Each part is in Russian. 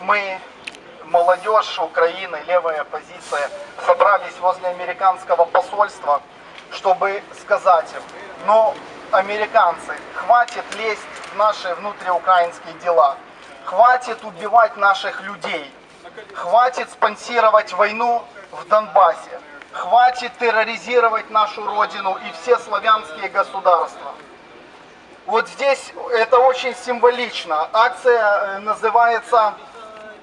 Мы, молодежь Украины, левая оппозиция, собрались возле американского посольства, чтобы сказать им, ну, американцы, хватит лезть в наши внутриукраинские дела, хватит убивать наших людей, хватит спонсировать войну в Донбассе, хватит терроризировать нашу родину и все славянские государства. Вот здесь это очень символично. Акция э, называется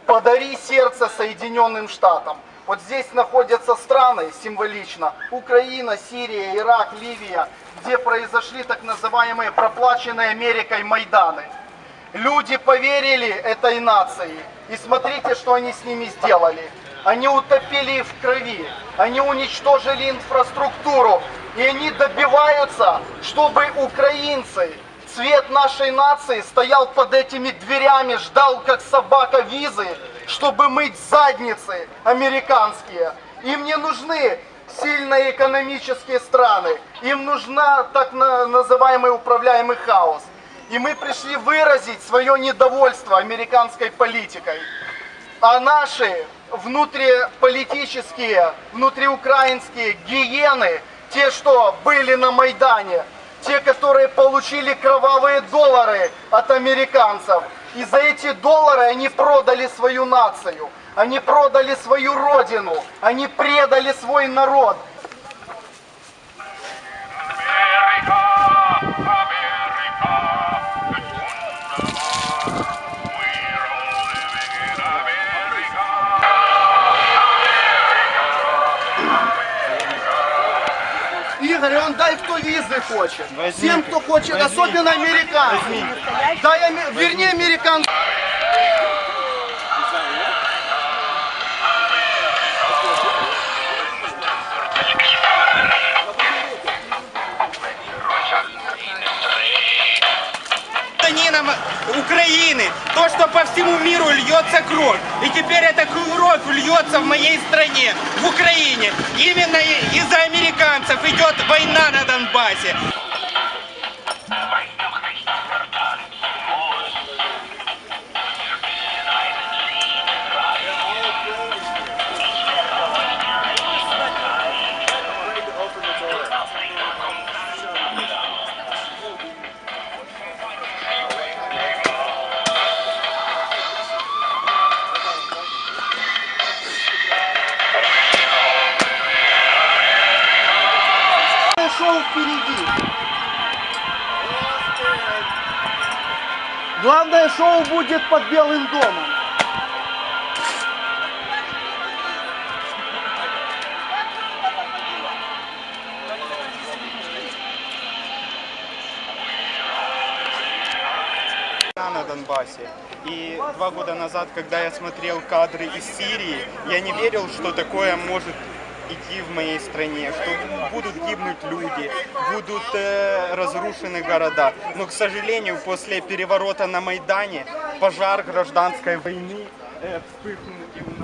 «Подари сердце Соединенным Штатам». Вот здесь находятся страны символично. Украина, Сирия, Ирак, Ливия, где произошли так называемые проплаченные Америкой Майданы. Люди поверили этой нации. И смотрите, что они с ними сделали. Они утопили их в крови. Они уничтожили инфраструктуру. И они добиваются, чтобы украинцы, цвет нашей нации, стоял под этими дверями, ждал как собака визы, чтобы мыть задницы американские. Им не нужны сильные экономические страны. Им нужна так на- называемый управляемый хаос. И мы пришли выразить свое недовольство американской политикой. А наши внутриполитические, внутриукраинские гиены, те, что были на Майдане, те, которые получили кровавые доллары от американцев, и за эти доллары они продали свою нацию, они продали свою родину, они предали свой народ. Игорь, он дай кто визы хочет. Возьмите. Всем, кто хочет, Возьмите. особенно американцам. Дай, аме- вернее, американцам. гражданинам Украины, то, что по всему миру льется кровь. И теперь эта кровь льется в моей стране, в Украине. Именно из-за война на Шоу впереди. Главное шоу будет под Белым домом. на Донбассе. И два года назад, когда я смотрел кадры из Сирии, я не верил, что такое может идти в моей стране, что будут гибнуть люди, будут э, разрушены города. Но, к сожалению, после переворота на Майдане пожар гражданской войны э, вспыхнул и в